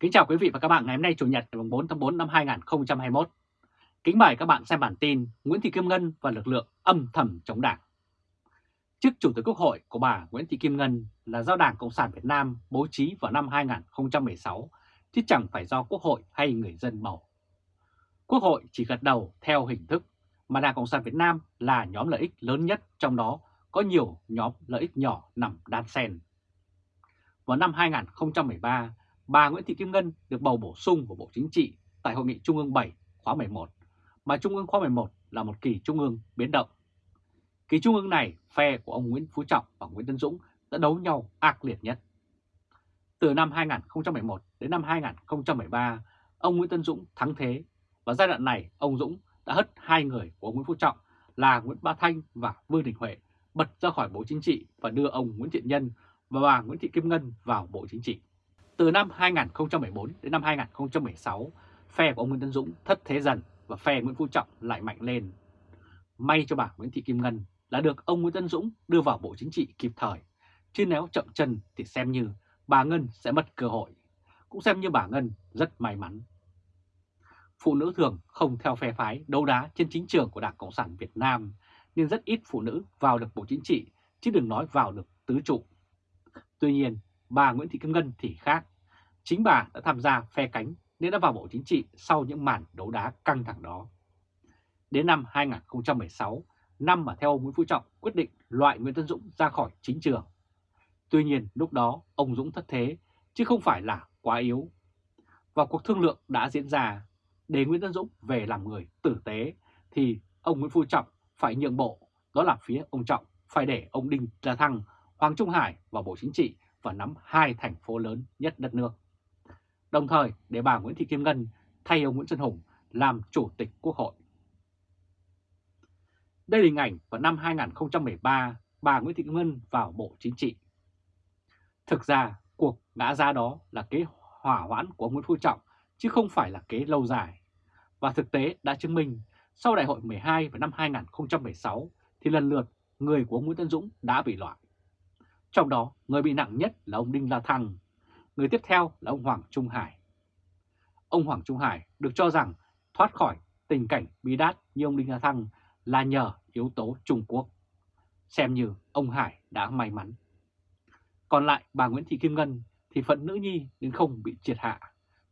Kính chào quý vị và các bạn ngày hôm nay Chủ nhật ngày 4 tháng 4 năm 2021. Kính mời các bạn xem bản tin Nguyễn Thị Kim Ngân và lực lượng âm thầm chống đảng. Chức Chủ tịch Quốc hội của bà Nguyễn Thị Kim Ngân là do Đảng Cộng sản Việt Nam bố trí vào năm 2016, chứ chẳng phải do Quốc hội hay người dân bầu. Quốc hội chỉ gật đầu theo hình thức, mà Đảng Cộng sản Việt Nam là nhóm lợi ích lớn nhất, trong đó có nhiều nhóm lợi ích nhỏ nằm đan xen. Vào năm 2013, bà Nguyễn Thị Kim Ngân được bầu bổ sung vào Bộ Chính trị tại Hội nghị Trung ương 7 khóa 11, mà Trung ương khóa 11 là một kỳ Trung ương biến động. Kỳ Trung ương này, phe của ông Nguyễn Phú Trọng và Nguyễn Tân Dũng đã đấu nhau ác liệt nhất. Từ năm 2011 đến năm 2013, ông Nguyễn Tân Dũng thắng thế và giai đoạn này ông Dũng đã hất hai người của ông Nguyễn Phú Trọng là Nguyễn Bá Thanh và Vương Đình Huệ bật ra khỏi Bộ Chính trị và đưa ông Nguyễn Thiện Nhân và bà Nguyễn Thị Kim Ngân vào Bộ Chính trị. Từ năm 2014 đến năm 2016, phe của ông Nguyễn Tân Dũng thất thế dần và phe Nguyễn Phú Trọng lại mạnh lên. May cho bà Nguyễn Thị Kim Ngân là được ông Nguyễn Tân Dũng đưa vào Bộ Chính trị kịp thời, chứ nếu chậm chân thì xem như bà Ngân sẽ mất cơ hội, cũng xem như bà Ngân rất may mắn. Phụ nữ thường không theo phe phái đấu đá trên chính trường của Đảng Cộng sản Việt Nam, nên rất ít phụ nữ vào được Bộ Chính trị, chứ đừng nói vào được tứ trụ. Tuy nhiên, bà Nguyễn Thị Kim Ngân thì khác. Chính bà đã tham gia phe cánh nên đã vào Bộ Chính trị sau những màn đấu đá căng thẳng đó. Đến năm 2016, năm mà theo ông Nguyễn Phú Trọng quyết định loại Nguyễn Tân Dũng ra khỏi chính trường. Tuy nhiên lúc đó ông Dũng thất thế chứ không phải là quá yếu. Và cuộc thương lượng đã diễn ra để Nguyễn Tân Dũng về làm người tử tế thì ông Nguyễn Phú Trọng phải nhượng bộ, đó là phía ông Trọng phải để ông Đinh La Thăng, Hoàng Trung Hải vào Bộ Chính trị và nắm hai thành phố lớn nhất đất nước. Đồng thời, để bà Nguyễn Thị Kim Ngân thay ông Nguyễn Xuân Hùng làm Chủ tịch Quốc hội. Đây là hình ảnh vào năm 2013 bà Nguyễn Thị Kim Ngân vào Bộ Chính trị. Thực ra, cuộc ngã ra đó là kế hỏa hoãn của ông Nguyễn Phú Trọng, chứ không phải là kế lâu dài. Và thực tế đã chứng minh, sau đại hội 12 vào năm 2016 thì lần lượt người của ông Nguyễn Tân Dũng đã bị loại. Trong đó, người bị nặng nhất là ông Đinh La Thăng, người tiếp theo là ông Hoàng Trung Hải. Ông Hoàng Trung Hải được cho rằng thoát khỏi tình cảnh bi đát như ông Đinh La Thăng là nhờ yếu tố Trung Quốc. Xem như ông Hải đã may mắn. Còn lại bà Nguyễn Thị Kim Ngân thì phận nữ nhi nên không bị triệt hạ.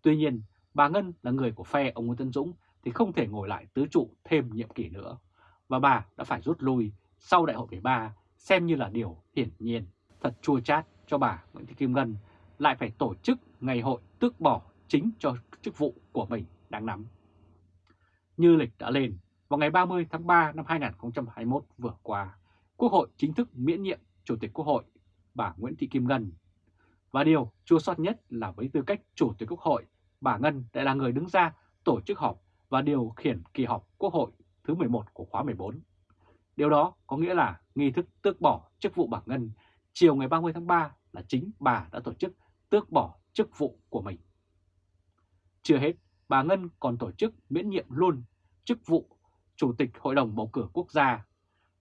Tuy nhiên, bà Ngân là người của phe ông Nguyễn Tân Dũng thì không thể ngồi lại tứ trụ thêm nhiệm kỳ nữa. Và bà đã phải rút lui sau đại hội 13 xem như là điều hiển nhiên thật chua chát cho bà Nguyễn Thị Kim Ngân lại phải tổ chức ngày hội tước bỏ chính cho chức vụ của mình đang nắm. Như lịch đã lên, vào ngày 30 tháng 3 năm 2021 vừa qua, Quốc hội chính thức miễn nhiệm Chủ tịch Quốc hội bà Nguyễn Thị Kim Ngân. Và điều chua sót nhất là với tư cách Chủ tịch Quốc hội, bà Ngân lại là người đứng ra tổ chức họp và điều khiển kỳ họp Quốc hội thứ 11 của khóa 14. Điều đó có nghĩa là nghi thức tước bỏ chức vụ bà Ngân chiều ngày 30 tháng 3 là chính bà đã tổ chức tước bỏ chức vụ của mình. Chưa hết, bà Ngân còn tổ chức miễn nhiệm luôn chức vụ Chủ tịch Hội đồng Bầu cử Quốc gia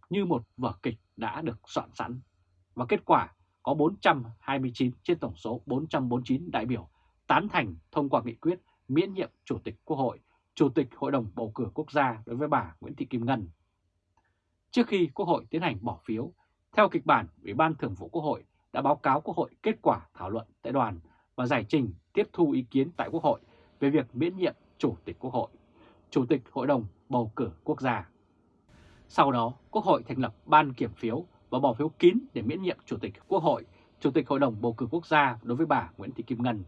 như một vở kịch đã được soạn sẵn. Và kết quả có 429 trên tổng số 449 đại biểu tán thành thông qua nghị quyết miễn nhiệm Chủ tịch Quốc hội, Chủ tịch Hội đồng Bầu cử Quốc gia đối với bà Nguyễn Thị Kim Ngân. Trước khi Quốc hội tiến hành bỏ phiếu, theo kịch bản, Ủy ban Thường vụ Quốc hội đã báo cáo Quốc hội kết quả thảo luận tại đoàn và giải trình tiếp thu ý kiến tại Quốc hội về việc miễn nhiệm Chủ tịch Quốc hội, Chủ tịch Hội đồng Bầu cử Quốc gia. Sau đó, Quốc hội thành lập ban kiểm phiếu và bỏ phiếu kín để miễn nhiệm Chủ tịch Quốc hội, Chủ tịch Hội đồng Bầu cử Quốc gia đối với bà Nguyễn Thị Kim Ngân.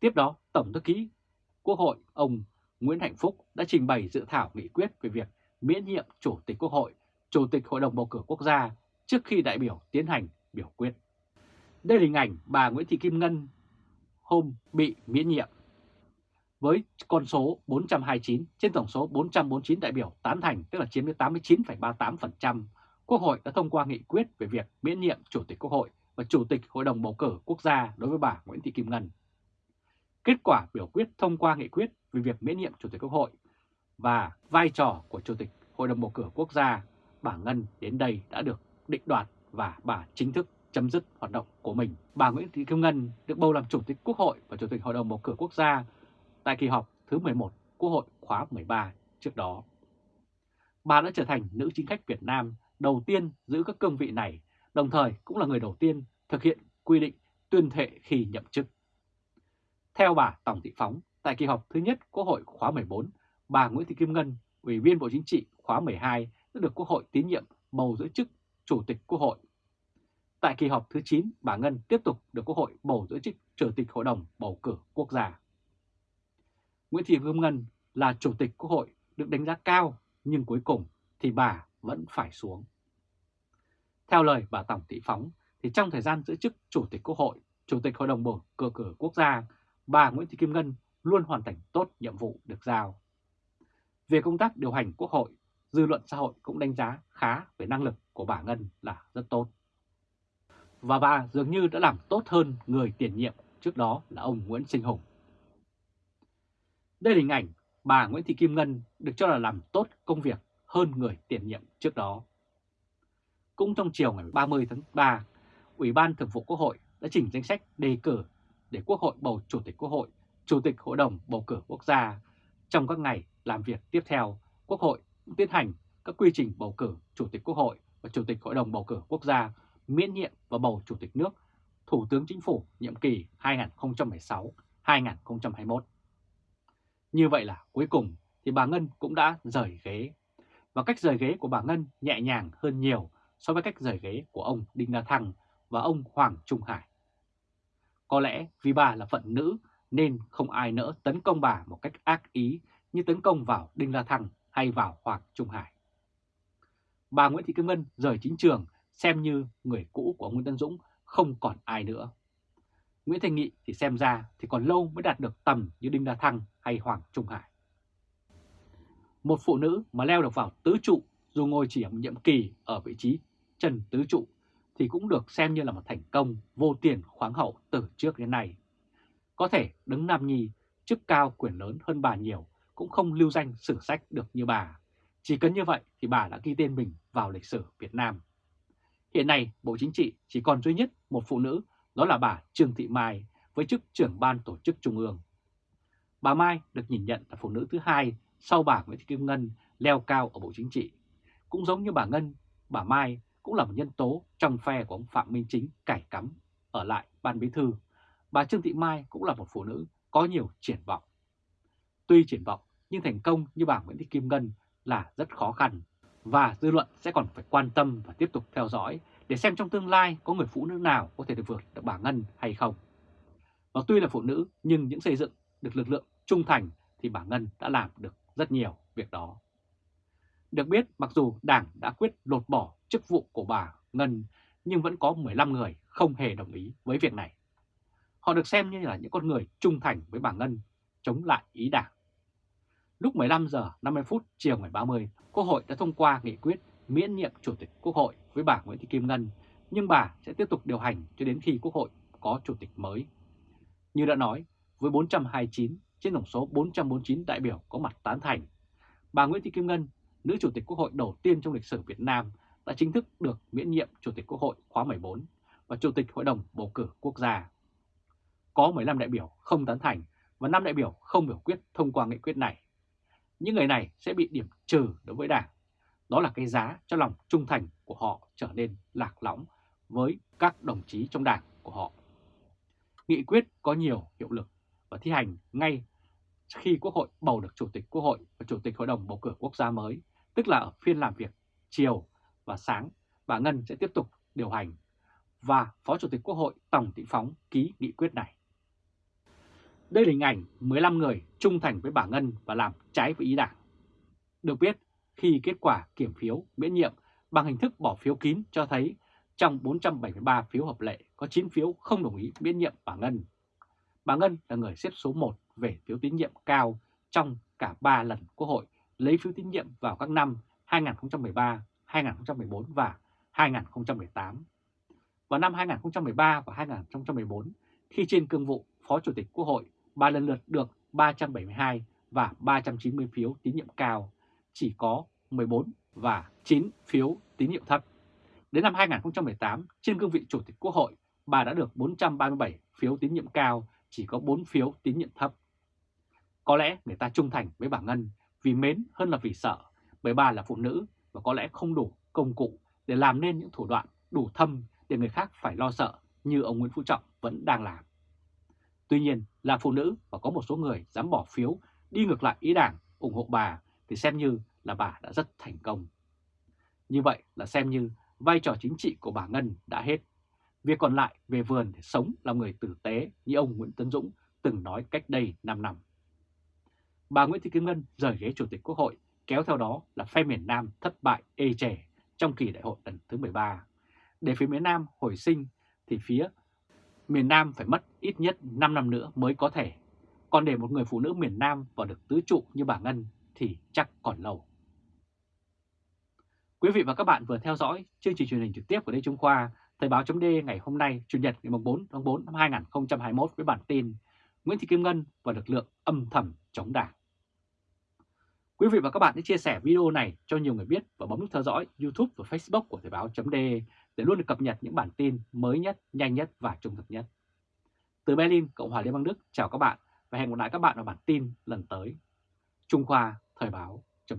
Tiếp đó, Tổng thư ký Quốc hội ông Nguyễn Hạnh Phúc đã trình bày dự thảo nghị quyết về việc miễn nhiệm Chủ tịch Quốc hội, Chủ tịch Hội đồng Bầu cử Quốc gia trước khi đại biểu tiến hành biểu quyết. Đây là hình ảnh bà Nguyễn Thị Kim Ngân hôm bị miễn nhiệm. Với con số 429 trên tổng số 449 đại biểu tán thành tức là chiếm đến 89,38%, Quốc hội đã thông qua nghị quyết về việc miễn nhiệm Chủ tịch Quốc hội và Chủ tịch Hội đồng Bầu cử Quốc gia đối với bà Nguyễn Thị Kim Ngân. Kết quả biểu quyết thông qua nghị quyết về việc miễn nhiệm Chủ tịch Quốc hội và vai trò của Chủ tịch Hội đồng Bầu cử Quốc gia, bà Ngân đến đây đã được định đoạt và bà chính thức chấm dứt hoạt động của mình. Bà Nguyễn Thị Kim Ngân được bầu làm Chủ tịch Quốc hội và Chủ tịch Hội đồng Bầu cử Quốc gia tại kỳ họp thứ 11 Quốc hội khóa 13 trước đó. Bà đã trở thành nữ chính khách Việt Nam đầu tiên giữ các cương vị này, đồng thời cũng là người đầu tiên thực hiện quy định tuyên thệ khi nhậm chức. Theo bà Tổng Thị Phóng, tại kỳ họp thứ nhất Quốc hội khóa 14, bà Nguyễn Thị Kim Ngân, Ủy viên Bộ Chính trị khóa 12 đã được Quốc hội tín nhiệm bầu giữ chức Chủ tịch Quốc hội. Tại kỳ họp thứ 9, bà Ngân tiếp tục được Quốc hội bầu giữ chức Chủ tịch Hội đồng Bầu cử Quốc gia. Nguyễn Thị Kim Ngân là Chủ tịch Quốc hội được đánh giá cao, nhưng cuối cùng thì bà vẫn phải xuống. Theo lời bà Tổng Thị Phóng, thì trong thời gian giữ chức Chủ tịch Quốc hội, Chủ tịch Hội đồng bầu cử cử quốc gia, bà Nguyễn Thị Kim Ngân luôn hoàn thành tốt nhiệm vụ được giao. Về công tác điều hành Quốc hội, dư luận xã hội cũng đánh giá khá về năng lực của bà Ngân là rất tốt. Và bà dường như đã làm tốt hơn người tiền nhiệm trước đó là ông Nguyễn Sinh Hùng. Đây là hình ảnh bà Nguyễn Thị Kim Ngân được cho là làm tốt công việc hơn người tiền nhiệm trước đó. Cũng trong chiều ngày 30 tháng 3, Ủy ban Thường vụ Quốc hội đã chỉnh danh sách đề cử để Quốc hội bầu Chủ tịch Quốc hội, Chủ tịch Hội đồng Bầu cử Quốc gia. Trong các ngày làm việc tiếp theo, Quốc hội tiến hành các quy trình bầu cử Chủ tịch Quốc hội và Chủ tịch Hội đồng Bầu cử Quốc gia miễn nhiệm và bầu Chủ tịch nước, Thủ tướng Chính phủ nhiệm kỳ 2016-2021. Như vậy là cuối cùng thì bà Ngân cũng đã rời ghế. Và cách rời ghế của bà Ngân nhẹ nhàng hơn nhiều so với cách rời ghế của ông Đinh La Thăng và ông Hoàng Trung Hải. Có lẽ vì bà là phận nữ nên không ai nỡ tấn công bà một cách ác ý như tấn công vào Đinh La Thăng hay vào Hoàng Trung Hải. Bà Nguyễn Thị Kim Ngân rời chính trường xem như người cũ của Nguyễn Tân Dũng không còn ai nữa. Nguyễn Thành Nghị thì xem ra thì còn lâu mới đạt được tầm như Đinh La Thăng hay Hoàng Trung Hải. Một phụ nữ mà leo được vào tứ trụ dù ngồi chỉ ở nhiệm kỳ ở vị trí trần tứ trụ thì cũng được xem như là một thành công vô tiền khoáng hậu từ trước đến nay. Có thể đứng Nam Nhi, chức cao quyền lớn hơn bà nhiều, cũng không lưu danh sử sách được như bà. Chỉ cần như vậy thì bà đã ghi tên mình vào lịch sử Việt Nam. Hiện nay, Bộ Chính trị chỉ còn duy nhất một phụ nữ, đó là bà Trương Thị Mai với chức trưởng ban tổ chức Trung ương. Bà Mai được nhìn nhận là phụ nữ thứ hai sau bà Nguyễn Thị Kim Ngân leo cao ở Bộ Chính trị. Cũng giống như bà Ngân, bà Mai cũng là một nhân tố trong phe của ông Phạm Minh Chính cải cắm ở lại ban bí thư. Bà Trương Thị Mai cũng là một phụ nữ có nhiều triển vọng. Tuy triển vọng nhưng thành công như bà Nguyễn Thị Kim Ngân là rất khó khăn và dư luận sẽ còn phải quan tâm và tiếp tục theo dõi để xem trong tương lai có người phụ nữ nào có thể được vượt được bà Ngân hay không. Và tuy là phụ nữ nhưng những xây dựng được lực lượng trung thành thì bà Ngân đã làm được rất nhiều việc đó. Được biết mặc dù Đảng đã quyết lột bỏ chức vụ của bà Ngân nhưng vẫn có 15 người không hề đồng ý với việc này. Họ được xem như là những con người trung thành với bà Ngân, chống lại ý Đảng. Lúc 15 giờ 50 phút chiều ngày 30, Quốc hội đã thông qua nghị quyết miễn nhiệm Chủ tịch Quốc hội với bà Nguyễn Thị Kim Ngân, nhưng bà sẽ tiếp tục điều hành cho đến khi Quốc hội có Chủ tịch mới. Như đã nói, với 429 trên tổng số 449 đại biểu có mặt tán thành, bà Nguyễn Thị Kim Ngân, nữ Chủ tịch Quốc hội đầu tiên trong lịch sử Việt Nam, đã chính thức được miễn nhiệm Chủ tịch Quốc hội khóa 14 và Chủ tịch Hội đồng Bầu cử Quốc gia. Có 15 đại biểu không tán thành và 5 đại biểu không biểu quyết thông qua nghị quyết này. Những người này sẽ bị điểm trừ đối với Đảng. Đó là cái giá cho lòng trung thành của họ trở nên lạc lõng với các đồng chí trong Đảng của họ. Nghị quyết có nhiều hiệu lực và thi hành ngay khi Quốc hội bầu được Chủ tịch Quốc hội và Chủ tịch Hội đồng Bầu cử Quốc gia mới, tức là ở phiên làm việc chiều và sáng, bà Ngân sẽ tiếp tục điều hành và Phó Chủ tịch Quốc hội Tổng Thị Phóng ký nghị quyết này. Đây là hình ảnh 15 người trung thành với bà Ngân và làm trái với ý đảng. Được biết, khi kết quả kiểm phiếu miễn nhiệm bằng hình thức bỏ phiếu kín cho thấy trong 473 phiếu hợp lệ có 9 phiếu không đồng ý miễn nhiệm bà Ngân. Bà Ngân là người xếp số 1 về phiếu tín nhiệm cao trong cả 3 lần Quốc hội lấy phiếu tín nhiệm vào các năm 2013, 2014 và 2018. Vào năm 2013 và 2014, khi trên cương vụ Phó Chủ tịch Quốc hội, bà lần lượt được 372 và 390 phiếu tín nhiệm cao, chỉ có 14 và 9 phiếu tín nhiệm thấp. Đến năm 2018, trên cương vị Chủ tịch Quốc hội, bà đã được 437 phiếu tín nhiệm cao, chỉ có 4 phiếu tín nhiệm thấp. Có lẽ người ta trung thành với bà Ngân vì mến hơn là vì sợ, bởi bà là phụ nữ và có lẽ không đủ công cụ để làm nên những thủ đoạn đủ thâm để người khác phải lo sợ như ông Nguyễn Phú Trọng vẫn đang làm. Tuy nhiên, là phụ nữ và có một số người dám bỏ phiếu, đi ngược lại ý đảng, ủng hộ bà thì xem như là bà đã rất thành công. Như vậy là xem như vai trò chính trị của bà Ngân đã hết. Việc còn lại về vườn để sống là người tử tế như ông Nguyễn Tấn Dũng từng nói cách đây 5 năm. Bà Nguyễn Thị Kim Ngân rời ghế Chủ tịch Quốc hội, kéo theo đó là phe miền Nam thất bại ê chề trong kỳ đại hội lần thứ 13. Để phía miền Nam hồi sinh thì phía miền Nam phải mất ít nhất 5 năm nữa mới có thể. Còn để một người phụ nữ miền Nam vào được tứ trụ như bà Ngân thì chắc còn lâu. Quý vị và các bạn vừa theo dõi chương trình truyền hình trực tiếp của Lê Trung Khoa, Thời báo chấm ngày hôm nay, Chủ nhật ngày 4 tháng 4 năm 2021 với bản tin Nguyễn Thị Kim Ngân và lực lượng âm thầm chống đảng. Quý vị và các bạn hãy chia sẻ video này cho nhiều người biết và bấm nút theo dõi YouTube và Facebook của Thời báo chấm để để luôn được cập nhật những bản tin mới nhất, nhanh nhất và trung thực nhất. Từ Berlin, Cộng hòa Liên bang Đức, chào các bạn và hẹn gặp lại các bạn ở bản tin lần tới. Trung Khoa Thời báo chấm